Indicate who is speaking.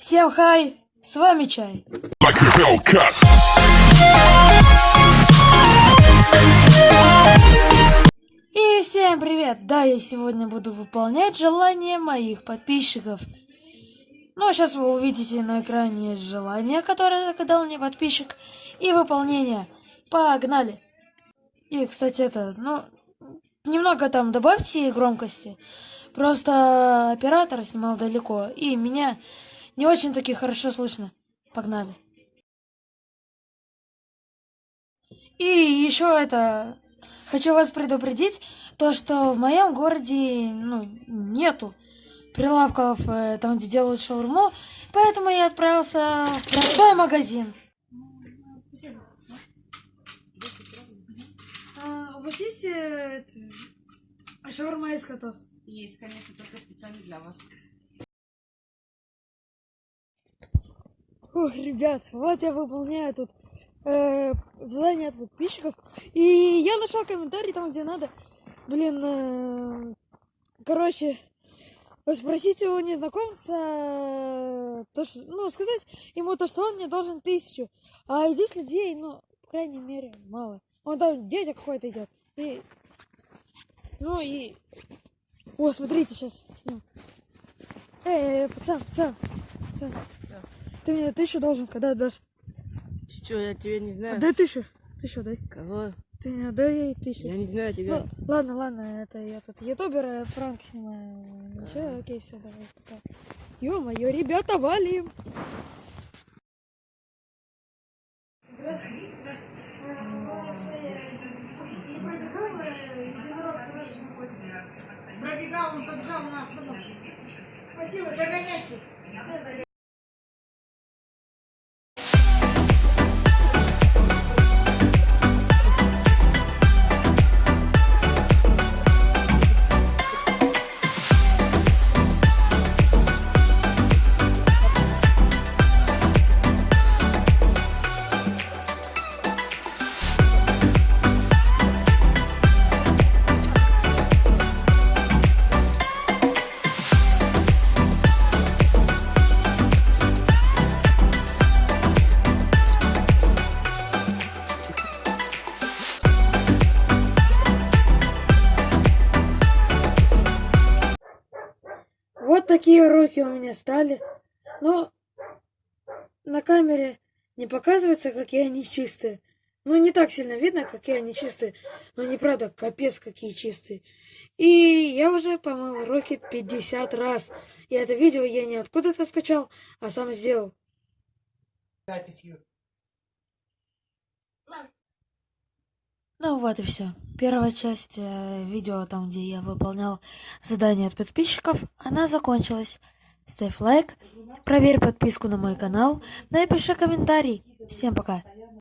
Speaker 1: Всем хай, с вами Чай. И всем привет! Да, я сегодня буду выполнять желания моих подписчиков. Ну, сейчас вы увидите на экране желание, которое загадал мне подписчик, и выполнение. Погнали! И, кстати, это, ну, немного там добавьте громкости. Просто оператор снимал далеко, и меня не очень таки хорошо слышно. Погнали. И еще это... Хочу вас предупредить, то что в моем городе ну, нету прилавков э, там, где делают шаурму, поэтому я отправился в простой магазин. Спасибо. А, у вас есть э, это, шаурма из котов?
Speaker 2: Есть, конечно, только специально для вас.
Speaker 1: Ой, ребят, вот я выполняю тут э, задание от подписчиков. И я нашел комментарий там, где надо. Блин, э, короче, спросите у незнакомца, э, то, что, ну, сказать ему то, что он мне должен тысячу. А здесь людей, ну, по крайней мере, мало. Он там дядя какой-то идет. И, ну и... О, смотрите, сейчас сниму. Эй, эй, пацан, пацан, пацан. Ты мне тысячу должен, когда отдашь?
Speaker 2: Ты что, я тебя не знаю.
Speaker 1: Дай тысячу. Тысячу дай.
Speaker 2: Кого?
Speaker 1: Ты мне дай ей тысячу.
Speaker 2: Я не знаю тебя.
Speaker 1: Ну, ладно, ладно, это я тут ютубер, пранки снимаю. Ничего, окей, все, давай, пока. Ё-моё, ребята, валим! Здравствуйте.
Speaker 2: Пробегал, он побежал на остановку.
Speaker 1: Спасибо,
Speaker 2: Догоняйте.
Speaker 1: Вот такие руки у меня стали. Но на камере не показывается, какие они чистые. Ну, не так сильно видно, какие они чистые. Но неправда, капец, какие чистые. И я уже помыл руки 50 раз. И это видео я не откуда-то скачал, а сам сделал.
Speaker 2: Записью.
Speaker 1: Ну вот и все. Первая часть э, видео, там где я выполнял задание от подписчиков, она закончилась. Ставь лайк, проверь подписку на мой канал, напиши комментарий. Всем пока.